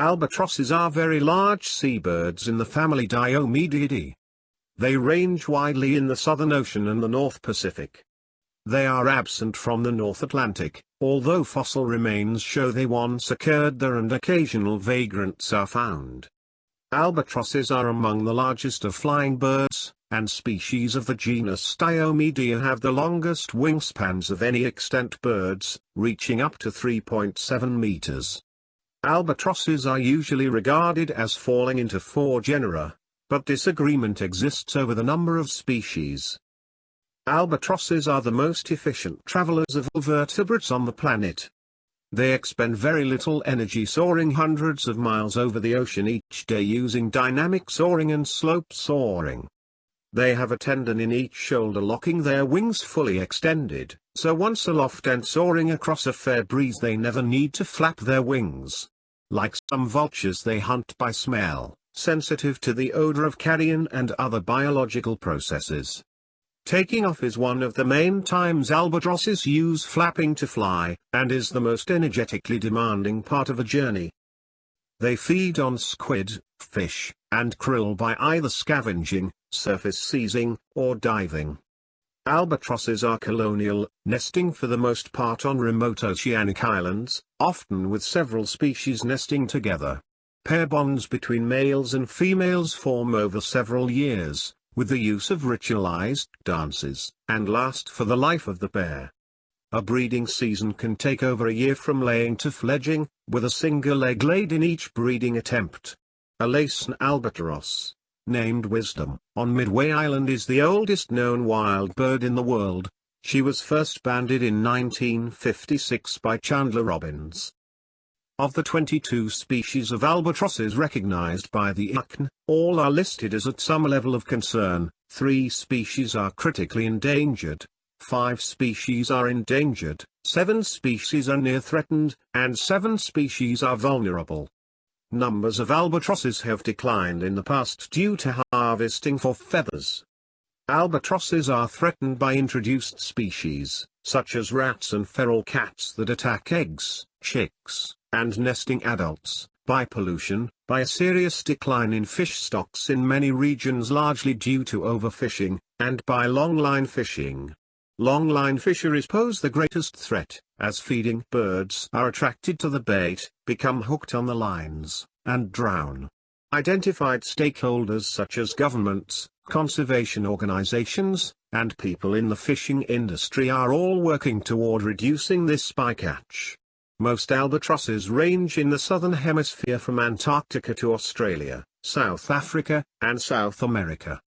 Albatrosses are very large seabirds in the family Diomedeidae. They range widely in the Southern Ocean and the North Pacific. They are absent from the North Atlantic, although fossil remains show they once occurred there and occasional vagrants are found. Albatrosses are among the largest of flying birds, and species of the genus Diomedea have the longest wingspans of any extant birds, reaching up to 3.7 meters. Albatrosses are usually regarded as falling into four genera, but disagreement exists over the number of species. Albatrosses are the most efficient travelers of all vertebrates on the planet. They expend very little energy soaring hundreds of miles over the ocean each day using dynamic soaring and slope soaring. They have a tendon in each shoulder locking their wings fully extended, so once aloft and soaring across a fair breeze they never need to flap their wings. Like some vultures they hunt by smell, sensitive to the odor of carrion and other biological processes. Taking off is one of the main times albatrosses use flapping to fly, and is the most energetically demanding part of a journey. They feed on squid, fish, and krill by either scavenging, surface seizing, or diving. Albatrosses are colonial, nesting for the most part on remote oceanic islands, often with several species nesting together. Pair bonds between males and females form over several years, with the use of ritualized dances, and last for the life of the pair. A breeding season can take over a year from laying to fledging, with a single egg laid in each breeding attempt. A Laysan albatross, named Wisdom, on Midway Island is the oldest known wild bird in the world. She was first banded in 1956 by Chandler Robbins. Of the 22 species of albatrosses recognized by the IUCN, all are listed as at some level of concern, three species are critically endangered, five species are endangered, seven species are near threatened, and seven species are vulnerable. Numbers of albatrosses have declined in the past due to harvesting for feathers. Albatrosses are threatened by introduced species, such as rats and feral cats that attack eggs, chicks, and nesting adults, by pollution, by a serious decline in fish stocks in many regions largely due to overfishing, and by longline fishing. Longline fisheries pose the greatest threat, as feeding birds are attracted to the bait, become hooked on the lines, and drown. Identified stakeholders such as governments, conservation organizations, and people in the fishing industry are all working toward reducing this bycatch. Most albatrosses range in the southern hemisphere from Antarctica to Australia, South Africa, and South America.